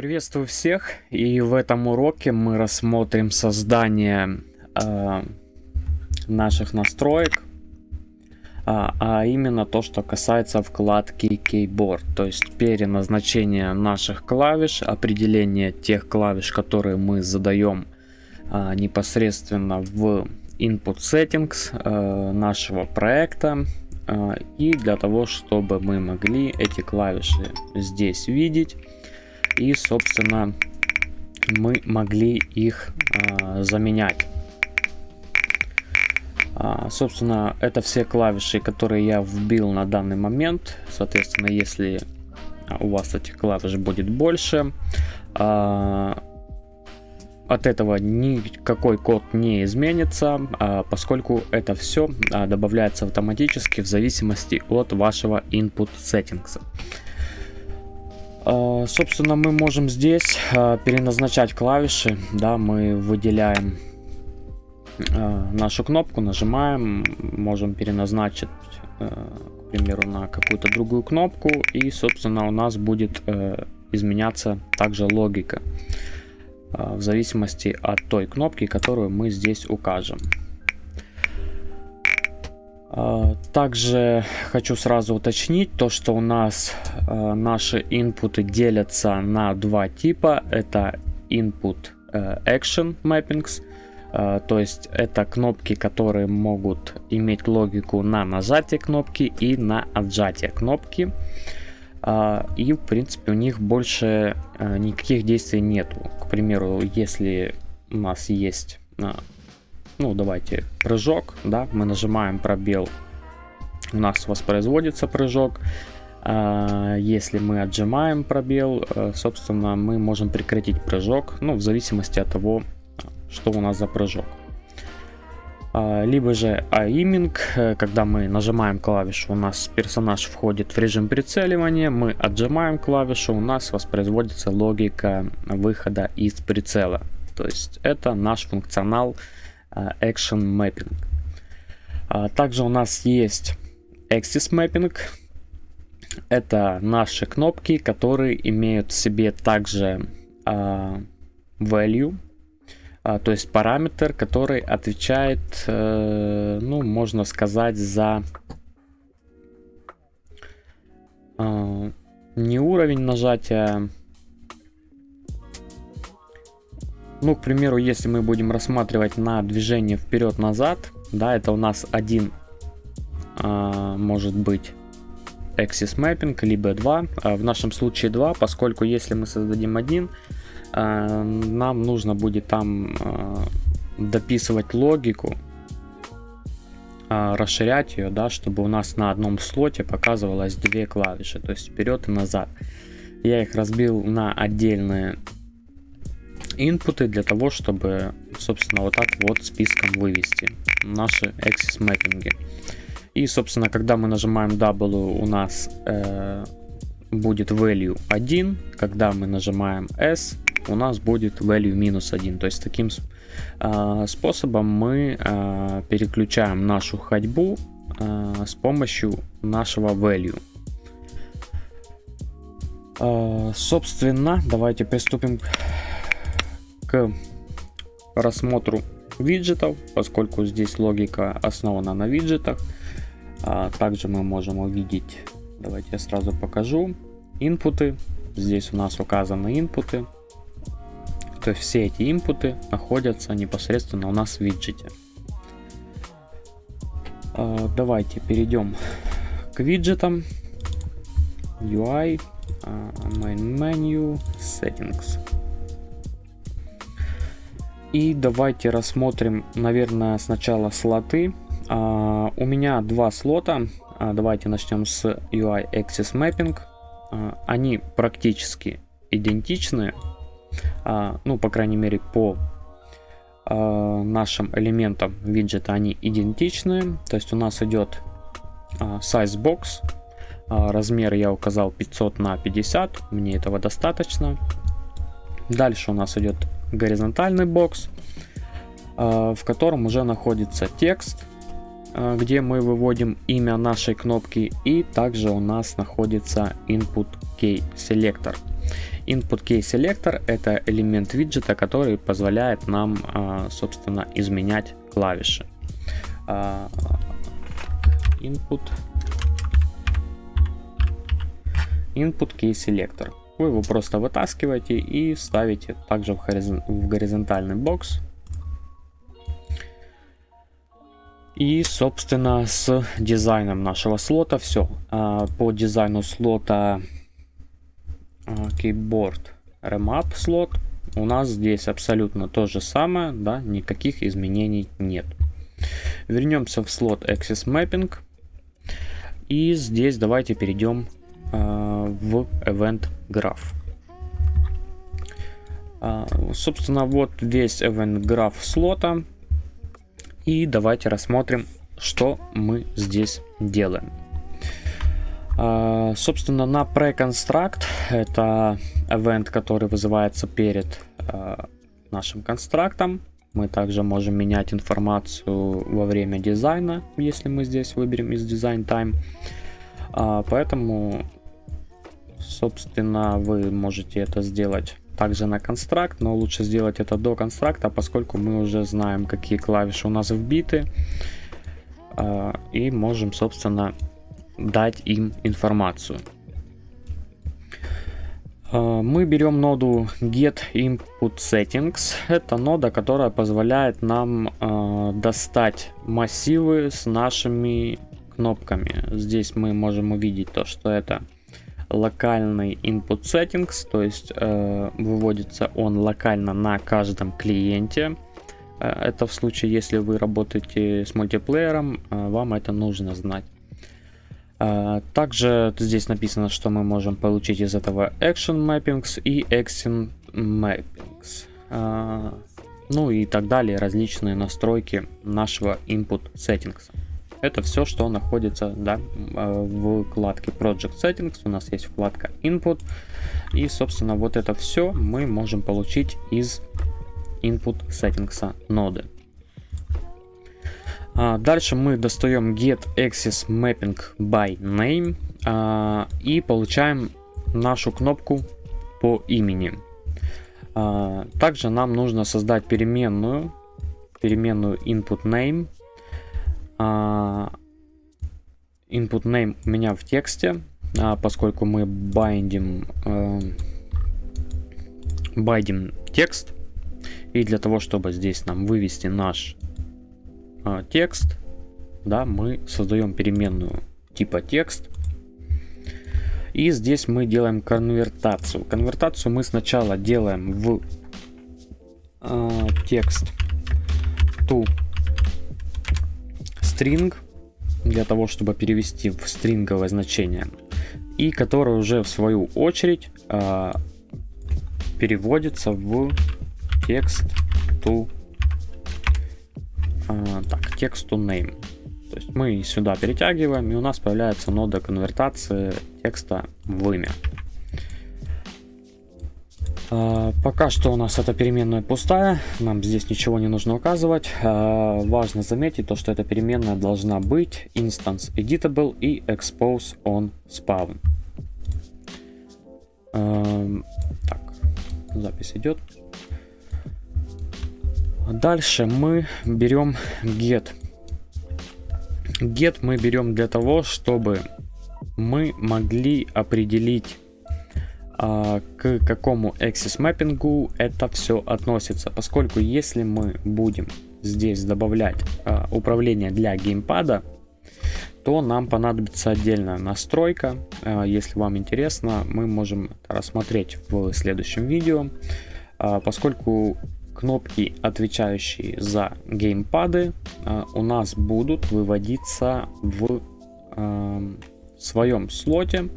Приветствую всех, и в этом уроке мы рассмотрим создание э, наших настроек, а, а именно то, что касается вкладки Keyboard, то есть переназначение наших клавиш, определение тех клавиш, которые мы задаем э, непосредственно в Input Settings э, нашего проекта, э, и для того, чтобы мы могли эти клавиши здесь видеть и, собственно, мы могли их а, заменять. А, собственно, это все клавиши, которые я вбил на данный момент. Соответственно, если у вас этих клавиш будет больше, а, от этого никакой код не изменится, а, поскольку это все а, добавляется автоматически в зависимости от вашего input settings. А, собственно, мы можем здесь а, переназначать клавиши. Да, мы выделяем а, нашу кнопку, нажимаем, можем переназначить, к примеру, на какую-то другую кнопку. И, собственно, у нас будет изменяться также логика в зависимости от той кнопки, которую мы здесь укажем. А, также хочу сразу уточнить то, что у нас а, наши инпуты делятся на два типа. Это input э, action mappings, а, то есть это кнопки, которые могут иметь логику на нажатие кнопки и на отжатие кнопки. И в принципе у них больше никаких действий нету. К примеру, если у нас есть ну давайте прыжок, да, мы нажимаем пробел, у нас воспроизводится прыжок. А, если мы отжимаем пробел, э, собственно, мы можем прекратить прыжок, ну, в зависимости от того, что у нас за прыжок. А, либо же aiming, э, когда мы нажимаем клавишу, у нас персонаж входит в режим прицеливания, мы отжимаем клавишу, у нас воспроизводится логика выхода из прицела. То есть это наш функционал action Mapping. А, также у нас есть Axis Mapping. Это наши кнопки, которые имеют в себе также uh, value, uh, то есть параметр, который отвечает, uh, ну, можно сказать, за не уровень нажатия, Ну, к примеру, если мы будем рассматривать на движение вперед-назад, да, это у нас один, а, может быть, axis mapping, либо два. А в нашем случае два, поскольку если мы создадим один, а, нам нужно будет там а, дописывать логику, а, расширять ее, да, чтобы у нас на одном слоте показывалось две клавиши, то есть вперед и назад. Я их разбил на отдельные инпуты для того, чтобы, собственно, вот так вот списком вывести наши axis мэппинги. И, собственно, когда мы нажимаем W, у нас э, будет value 1. Когда мы нажимаем S, у нас будет value минус 1. То есть таким э, способом мы э, переключаем нашу ходьбу э, с помощью нашего value. Э, собственно, давайте приступим рассмотру виджетов, поскольку здесь логика основана на виджетах. А также мы можем увидеть, давайте я сразу покажу, инпуты. Здесь у нас указаны инпуты. То есть все эти инпуты находятся непосредственно у нас в виджете. А, давайте перейдем к виджетам. UI, main menu, settings. И давайте рассмотрим, наверное, сначала слоты. А, у меня два слота. А, давайте начнем с UI Axis Mapping. А, они практически идентичны. Ну, по крайней мере, по нашим элементам виджета они идентичны. То есть у нас идет size box. Размер я указал 500 на 50. Мне этого достаточно. Дальше у нас идет горизонтальный бокс, а, в котором уже находится текст, а, где мы выводим имя нашей кнопки, и также у нас находится input key selector. Input Key Selector это элемент виджета, который позволяет нам, а, собственно, изменять клавиши. Input Input Key Selector. Вы его просто вытаскиваете и ставите также в, горизон в горизонтальный бокс. И, собственно, с дизайном нашего слота все. А, по дизайну слота Keyboard Remap слот у нас здесь абсолютно то же самое, да, никаких изменений нет. Вернемся в слот Access Mapping. И здесь давайте перейдем э, в Event Graph. Э, собственно, вот весь Event Graph слота. И давайте рассмотрим, что мы здесь делаем. Uh, собственно, на pre-construct это event, который вызывается перед uh, нашим констрактом. Мы также можем менять информацию во время дизайна, если мы здесь выберем из Design Time. Поэтому, собственно, вы можете это сделать также на констракт, но лучше сделать это до констракта, поскольку мы уже знаем, какие клавиши у нас вбиты. И можем, собственно, дать им информацию. А, мы берем ноду Get Input Settings. Это нода, которая позволяет нам э, достать массивы с нашими кнопками. Здесь мы можем увидеть то, что это локальный Input Settings, то есть э, выводится он локально на каждом клиенте. Э, это в случае, если вы работаете с мультиплеером, э, вам это нужно знать. А, также здесь написано, что мы можем получить из этого Action Mappings и Action Mappings. Ну и так далее, различные настройки нашего Input Settings. Это все, что находится да, а, в вкладке Project Settings. У нас есть вкладка Input. И, собственно, вот это все мы можем получить из Input Settings ноды. А, дальше мы достаем get access mapping by name а, и получаем нашу кнопку по имени. А, также нам нужно создать переменную, переменную input name. Input name у меня в тексте, поскольку мы байдим, байдим текст. И для того, чтобы здесь нам вывести наш а, текст, да, мы создаем переменную типа текст. И здесь мы делаем конвертацию. Конвертацию мы сначала делаем в э, текст to string для того, чтобы перевести в стринговое значение. И который уже в свою очередь э, переводится в текст to а, так, тексту name. То есть мы сюда перетягиваем, и у нас появляется нода конвертации текста в имя. Uh, пока что у нас эта переменная пустая, нам здесь ничего не нужно указывать. Uh, важно заметить то, что эта переменная должна быть instance editable и expose on spawn. Uh, так, запись идет. Дальше мы берем get. Get мы берем для того, чтобы мы могли определить а, к какому axis mapping это все относится. Поскольку если мы будем здесь добавлять а, управление для геймпада, то нам понадобится отдельная настройка. А, если вам интересно, мы можем рассмотреть в следующем видео. А, поскольку кнопки, отвечающие за геймпады, а, у нас будут выводиться в а, своем слоте.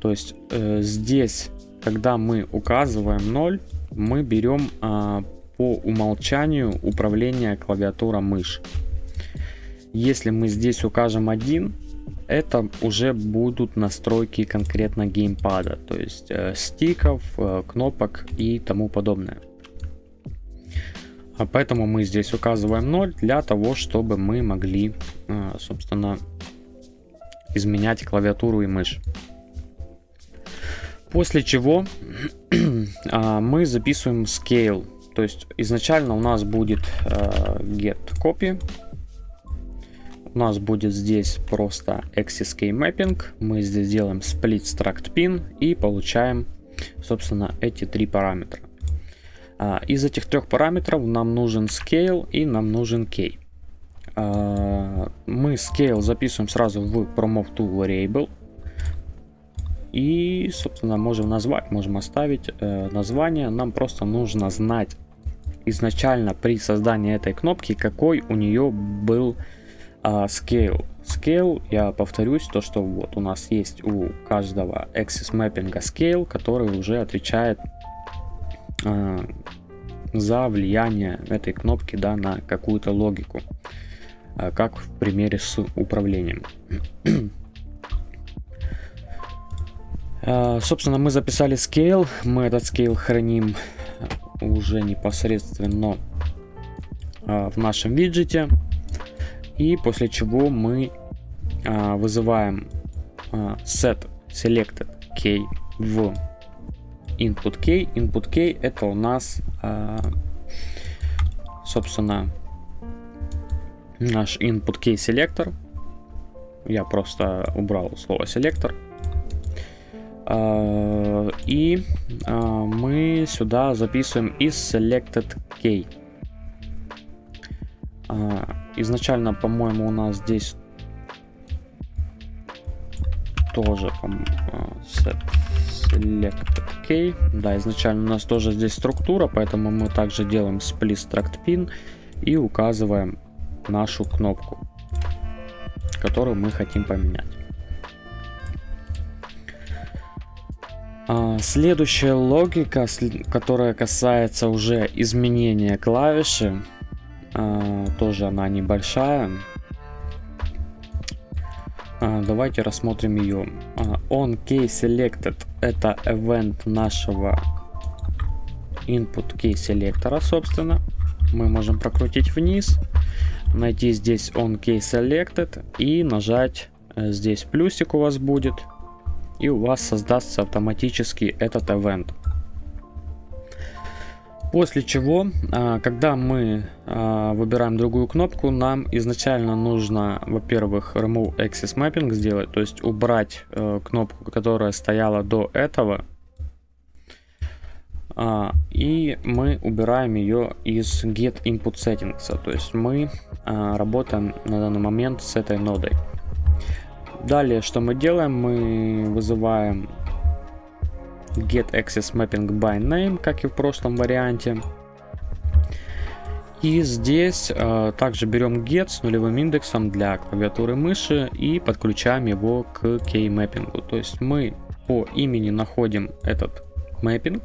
То есть э, здесь, когда мы указываем 0, мы берем а, по умолчанию управление клавиатура мышь. Если мы здесь укажем 1, это уже будут настройки конкретно геймпада, то есть э, стиков, э, кнопок и тому подобное. А поэтому мы здесь указываем 0 для того, чтобы мы могли, а, собственно, изменять клавиатуру и мышь. После чего а, мы записываем scale. То есть изначально у нас будет а, get copy. У нас будет здесь просто axis key mapping. Мы здесь делаем split struct pin и получаем, собственно, эти три параметра. А, из этих трех параметров нам нужен scale и нам нужен key. Мы scale записываем сразу в promote to variable. И, собственно, можем назвать, можем оставить э, название. Нам просто нужно знать изначально при создании этой кнопки, какой у нее был э, scale. Scale, я повторюсь, то, что вот у нас есть у каждого axis mapping scale, который уже отвечает э, за влияние этой кнопки да, на какую-то логику, как в примере с управлением. А, собственно, мы записали scale. Мы этот scale храним уже непосредственно а, в нашем виджете. И после чего мы а, вызываем set selected key в input key. Input key это у нас, собственно, наш input key селектор. Я просто убрал слово селектор. А, и а, мы сюда записываем из selected key. А, изначально, по-моему, у нас здесь тоже set selected key. Да, изначально у нас тоже здесь структура, поэтому мы также делаем split struct pin и указываем нашу кнопку, которую мы хотим поменять. А, следующая логика, которая касается уже изменения клавиши, а, тоже она небольшая. А, давайте рассмотрим ее. On key selected это event нашего input key селектора, собственно. Мы можем прокрутить вниз, найти здесь on key selected и нажать э, здесь плюсик у вас будет и у вас создастся автоматически этот event. После чего, а, когда мы а, выбираем другую кнопку, нам изначально нужно, во-первых, Remove Access Mapping сделать, то есть убрать э, кнопку, которая стояла до этого. А, и мы убираем ее из Get Input Settings, то есть мы работаем на данный момент с этой нодой. Далее, что мы делаем? Мы вызываем get access mapping by name, как и в прошлом варианте. И здесь э, также берем get с нулевым индексом для клавиатуры мыши и подключаем его к key mapping. То есть мы по имени находим этот mapping,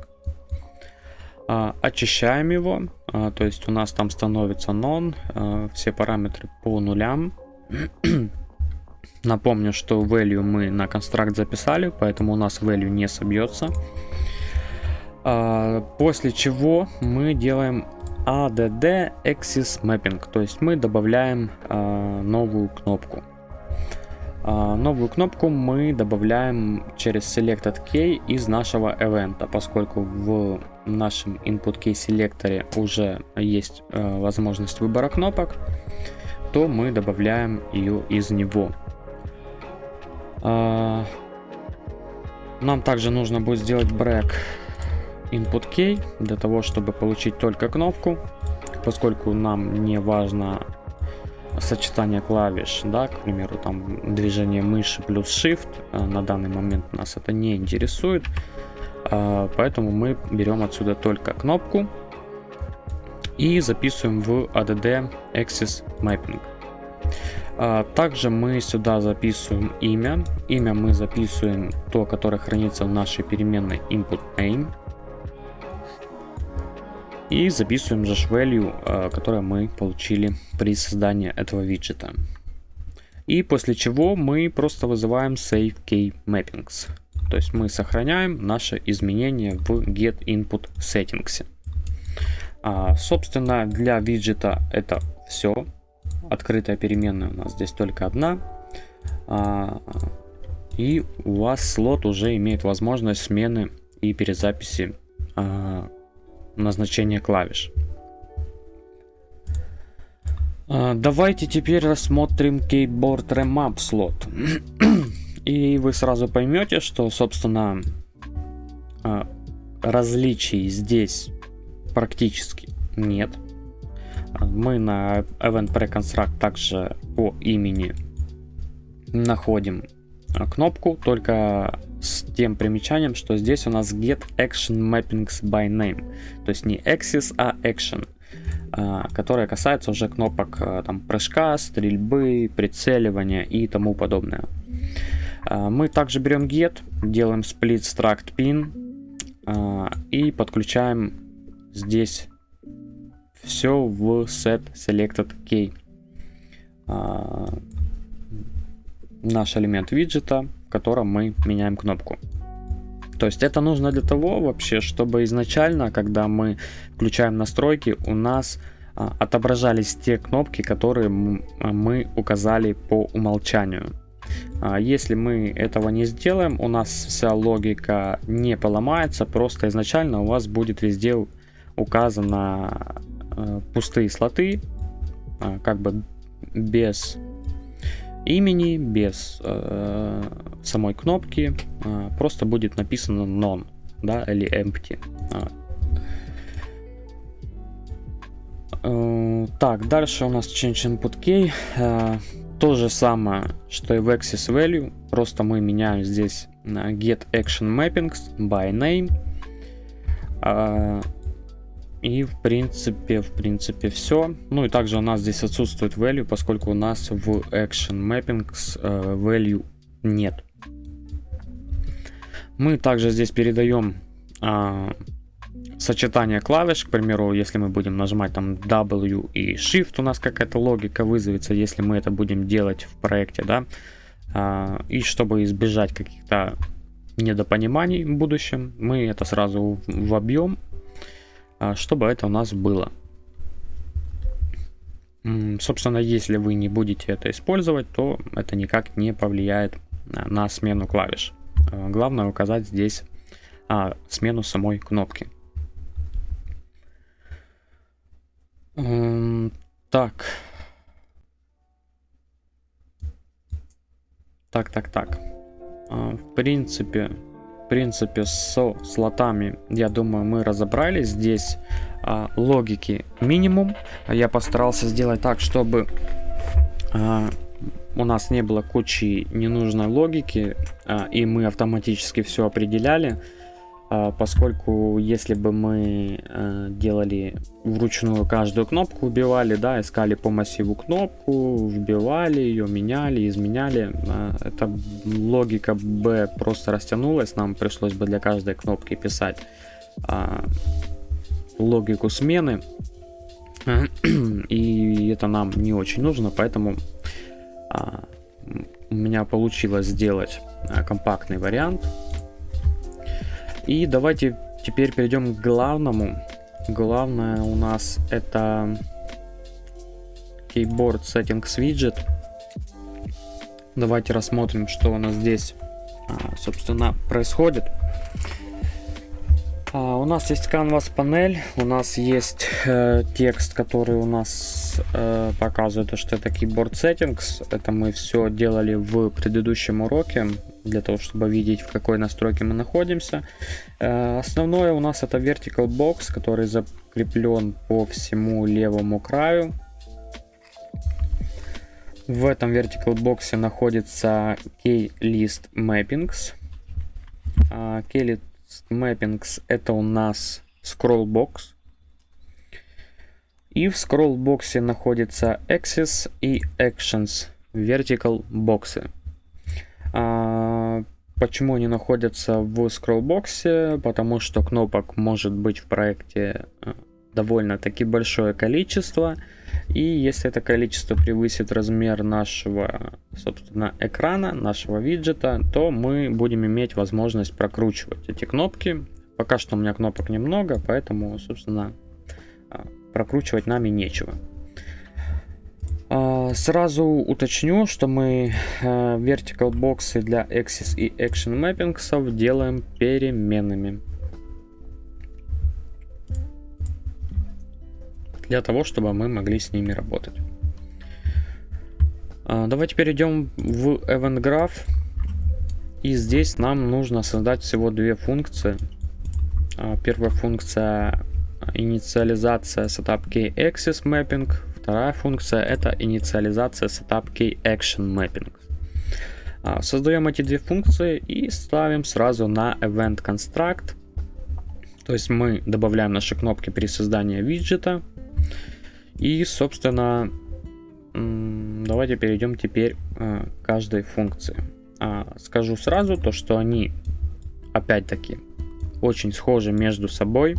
очищаем его, э, то есть у нас там становится non, э, все параметры по нулям. Напомню, что value мы на констракт записали, поэтому у нас value не собьется. А, после чего мы делаем add axis mapping, то есть мы добавляем а, новую кнопку. А, новую кнопку мы добавляем через selected key из нашего event, поскольку в нашем input key селекторе уже есть возможность выбора кнопок, то мы добавляем ее из него. А, нам также нужно будет сделать break input key для того, чтобы получить только кнопку, поскольку нам не важно сочетание клавиш, да, к примеру, там движение мыши плюс shift, а, на данный момент нас это не интересует, а, поэтому мы берем отсюда только кнопку и записываем в add axis mapping. А, также мы сюда записываем имя. Имя мы записываем то, которое хранится в нашей переменной input name. И записываем же value, а, которое мы получили при создании этого виджета. И после чего мы просто вызываем save key mappings. То есть мы сохраняем наше изменение в get input settings. А, собственно, для виджета это все открытая переменная у нас здесь только одна. А, и у вас слот уже имеет возможность смены и перезаписи э, назначения клавиш. Э, давайте теперь рассмотрим Keyboard Remap слот. и вы сразу поймете, что, собственно, э, различий здесь практически нет. Мы на Event Preconstruct также по имени находим а, кнопку, только с тем примечанием, что здесь у нас Get Action Mappings by Name. То есть не Axis, а Action, а, которая касается уже кнопок а, там, прыжка, стрельбы, прицеливания и тому подобное. Мы также берем Get, делаем Split Struct Pin и подключаем здесь все в Set Selected Key наш элемент виджета, в котором мы меняем кнопку. То есть это нужно для того вообще, чтобы изначально, когда мы включаем настройки, у нас а, отображались те кнопки, которые мы указали по умолчанию. А, если мы этого не сделаем, у нас вся логика не поломается, просто изначально у вас будет везде указано а, пустые слоты, а, как бы без имени, без э, самой кнопки, э, просто будет написано non, да, или empty. А. Э, так, дальше у нас change input key. Э, то же самое, что и в access value, просто мы меняем здесь get action mappings by name. И в принципе, в принципе все. Ну и также у нас здесь отсутствует value, поскольку у нас в Action Mappings э, value нет. Мы также здесь передаем э, сочетание клавиш, к примеру, если мы будем нажимать там W и Shift, у нас какая-то логика вызовется, если мы это будем делать в проекте, да. Э, и чтобы избежать каких-то недопониманий в будущем, мы это сразу вобьем а, чтобы это у нас было. Собственно, если вы не будете это использовать, то это никак не повлияет на смену клавиш. А, главное указать здесь а, смену самой кнопки. Так. Так, так, так. В принципе, в принципе, со слотами, я думаю, мы разобрались. Здесь а, логики минимум. Я постарался сделать так, чтобы а, у нас не было кучи ненужной логики, а, и мы автоматически все определяли. А, поскольку если бы мы э, делали вручную каждую кнопку, убивали, да, искали по массиву кнопку, вбивали ее, меняли, изменяли, а, эта логика бы просто растянулась, нам пришлось бы для каждой кнопки писать а, логику смены, и это нам не очень нужно, поэтому у меня получилось сделать компактный вариант, и давайте теперь перейдем к главному. Главное у нас это Keyboard Settings Widget. Давайте рассмотрим, что у нас здесь, а, собственно, происходит. А, у нас есть Canvas панель, у нас есть э, текст, который у нас э, показывает, что это Keyboard Settings. Это мы все делали в предыдущем уроке для того, чтобы видеть, в какой настройке мы находимся. Э, основное у нас это Vertical Box, который закреплен по всему левому краю. В этом Vertical Box находится Keylist Mappings. А, Keylist Mappings это у нас Scroll Box. И в Scroll боксе находится Axis и Actions Vertical боксы. А, почему они находятся в скроллбоксе? Потому что кнопок может быть в проекте э, довольно-таки большое количество. И если это количество превысит размер нашего, собственно, экрана, нашего виджета, то мы будем иметь возможность прокручивать эти кнопки. Пока что у меня кнопок немного, поэтому, собственно, а, прокручивать нами нечего. А, Сразу уточню, что мы vertical боксы для Axis и Action Mappings делаем переменными. Для того, чтобы мы могли с ними работать. Давайте перейдем в Event Graph. И здесь нам нужно создать всего две функции. Первая функция инициализация setup key access mapping. Вторая функция это инициализация setup key action mapping. А, создаем эти две функции и ставим сразу на event construct. То есть мы добавляем наши кнопки при создании виджета. И, собственно, давайте перейдем теперь а, к каждой функции. А, скажу сразу то, что они, опять-таки, очень схожи между собой.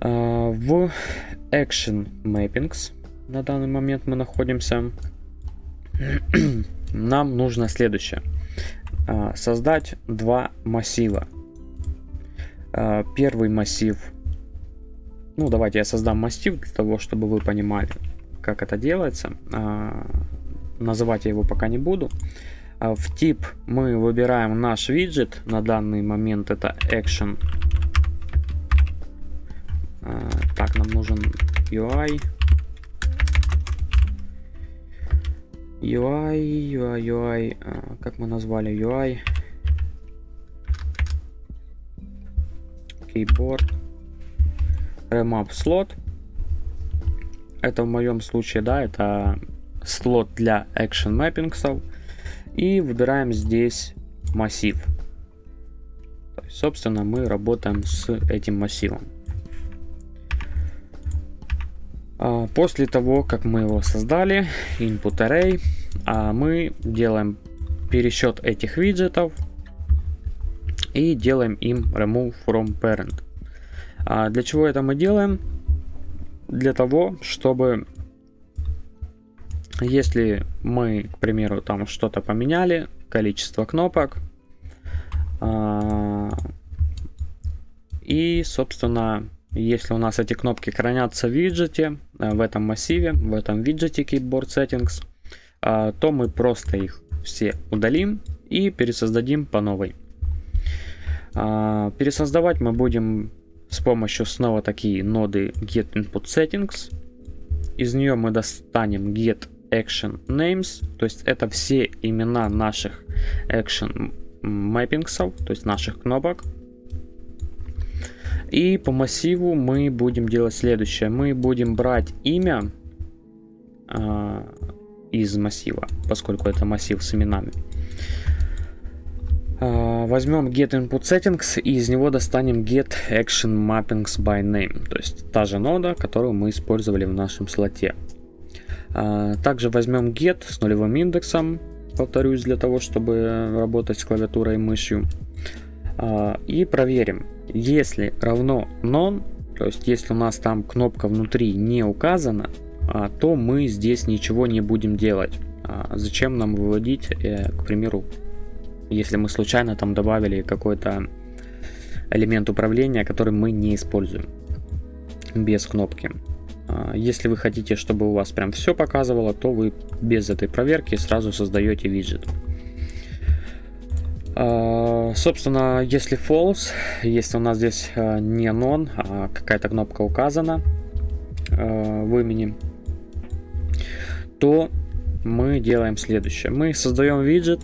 А, в Action Mappings на данный момент мы находимся. Нам нужно следующее. А, создать два массива. А, первый массив. Ну, давайте я создам массив для того, чтобы вы понимали, как это делается. Называть я его пока не буду. В тип мы выбираем наш виджет. На данный момент это Action а, так, нам нужен UI. UI, UI, UI. Как мы назвали UI? Keyboard. Remap слот. Это в моем случае, да, это слот для Action Mappings. И выбираем здесь массив. Есть, собственно, мы работаем с этим массивом. После того, как мы его создали, input array, а, мы делаем пересчет этих виджетов и делаем им remove from parent. А, для чего это мы делаем? Для того, чтобы если мы, к примеру, там что-то поменяли, количество кнопок, и, собственно, если у нас эти кнопки хранятся в виджете, э, в этом массиве, в этом виджете Keyboard Settings, э, то мы просто их все удалим и пересоздадим по новой. Э, пересоздавать мы будем с помощью снова такие ноды Get Input Settings. Из нее мы достанем Get Action Names, то есть это все имена наших Action Mappings, то есть наших кнопок. И по массиву мы будем делать следующее. Мы будем брать имя э, из массива, поскольку это массив с именами. Э, возьмем get input settings и из него достанем get action mappings by name. То есть та же нода, которую мы использовали в нашем слоте. Э, также возьмем get с нулевым индексом, повторюсь, для того, чтобы работать с клавиатурой и мышью. И проверим, если равно non, то есть если у нас там кнопка внутри не указана, а, то мы здесь ничего не будем делать. А, зачем нам выводить, э, к примеру, если мы случайно там добавили какой-то элемент управления, который мы не используем без кнопки. А, если вы хотите, чтобы у вас прям все показывало, то вы без этой проверки сразу создаете виджет. Uh, собственно, если false, если у нас здесь uh, не non, а какая-то кнопка указана uh, в имени, то мы делаем следующее. Мы создаем виджет.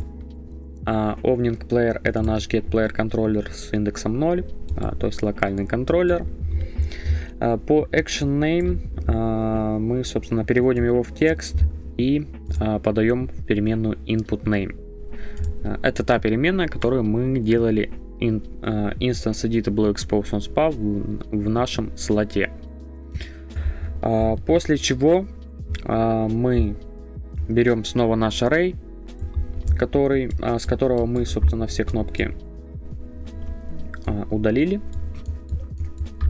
Ovning Player это наш Get Player контроллер с индексом 0, то есть локальный контроллер. По Action Name мы, собственно, переводим его в текст и подаем в переменную Input Name. Э, это та переменная, которую мы делали in, uh, instance editable expose on spa в, в нашем слоте. Uh, после чего uh, мы берем снова наш array, который, uh, с которого мы, собственно, все кнопки uh, удалили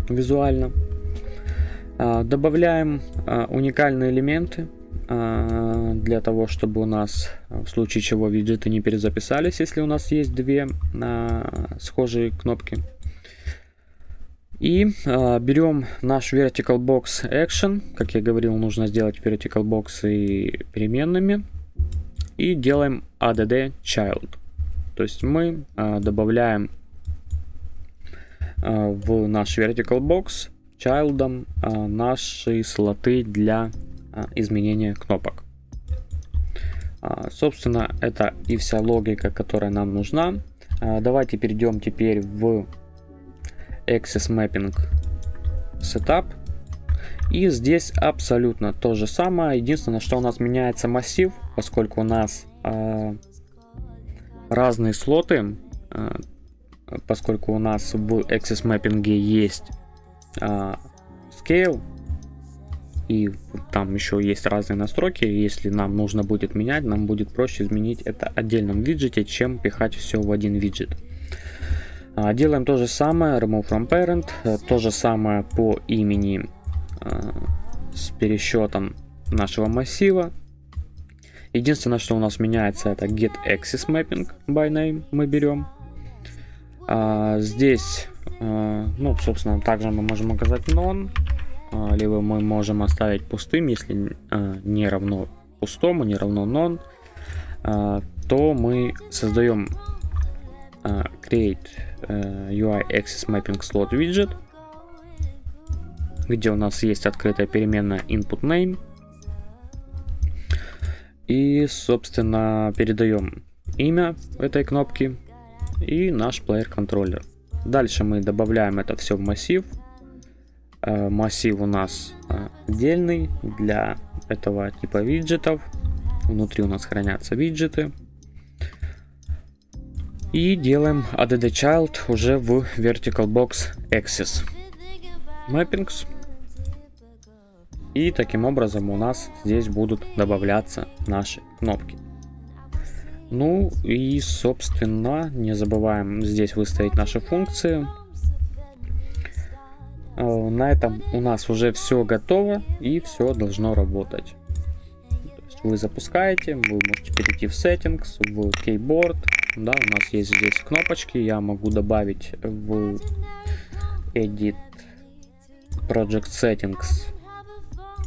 визуально. Uh, добавляем uh, уникальные элементы для того, чтобы у нас в случае чего виджеты не перезаписались, если у нас есть две а, схожие кнопки. И э, берем наш vertical box action. Как я говорил, нужно сделать vertical box и переменными. И делаем add child. То есть мы э, добавляем э, в наш vertical box child э, наши слоты для э, изменения кнопок. Э, собственно, это и вся логика, которая нам нужна. Э, давайте перейдем теперь в Access Mapping Setup. И здесь абсолютно то же самое. Единственное, что у нас меняется массив, поскольку у нас э, разные слоты, э, поскольку у нас в Access Mapping есть э, Scale, и там еще есть разные настройки. Если нам нужно будет менять, нам будет проще изменить это отдельном виджете, чем пихать все в один виджет. А, делаем то же самое, remove from parent, э, то же самое по имени э, с пересчетом нашего массива. Единственное, что у нас меняется, это get access mapping by name мы берем. А, здесь, а, ну, собственно, также мы можем указать none, либо мы можем оставить пустым, если а, не равно пустому, не равно none, а, то мы создаем а, create UI Access Mapping Slot Widget, где у нас есть открытая переменная input name. И, собственно, передаем имя этой кнопки и наш player контроллер. Дальше мы добавляем это все в массив. Э, массив у нас э, отдельный для этого типа виджетов. Внутри у нас хранятся виджеты. И делаем add child уже в vertical box axis. Mappings. И таким образом у нас здесь будут добавляться наши кнопки. Ну и собственно не забываем здесь выставить наши функции. Э, на этом у нас уже все готово и все должно работать. Вы запускаете, вы можете перейти в settings, в keyboard, да, у нас есть здесь кнопочки, я могу добавить в Edit Project Settings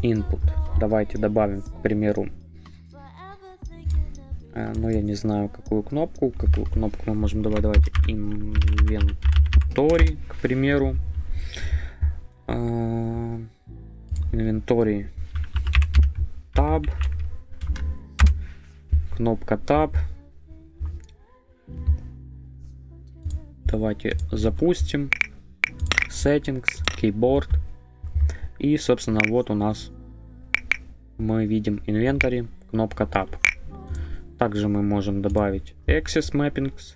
Input. Давайте добавим, к примеру, э, ну я не знаю какую кнопку, какую кнопку мы можем добавить, давайте Inventory, к примеру. Э, Inventory Tab, кнопка Tab. Давайте запустим. Settings, Keyboard. И, собственно, вот у нас мы видим инвентарь, кнопка Tab. Также мы можем добавить Access Mappings.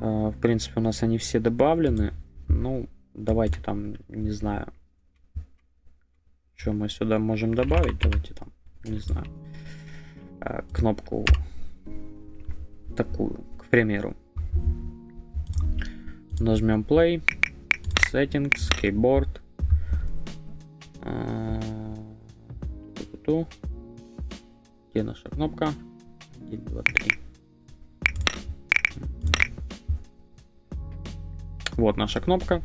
А, в принципе, у нас они все добавлены. Ну, давайте там, не знаю, что мы сюда можем добавить. Давайте там, не знаю, а, кнопку такую, к примеру. Нажмем play, settings, keyboard. А, Где наша кнопка? 1, 2, 3. Вот наша кнопка.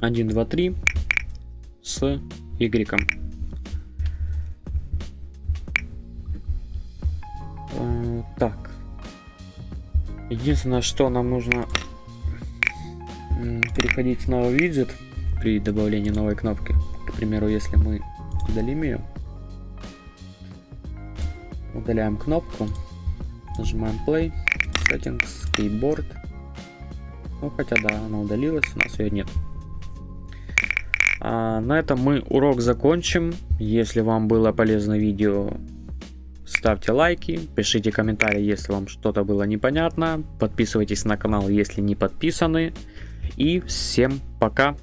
1, 2, 3 с Y. А, так. Единственное, что нам нужно переходить в новый при добавлении новой кнопки. К примеру, если мы удалим ее, удаляем кнопку, нажимаем play, settings, keyboard. Ну, хотя да, она удалилась, у нас ее нет. А, на этом мы урок закончим. Если вам было полезно видео, ставьте лайки, пишите комментарии, если вам что-то было непонятно. Подписывайтесь на канал, если не подписаны. И всем пока.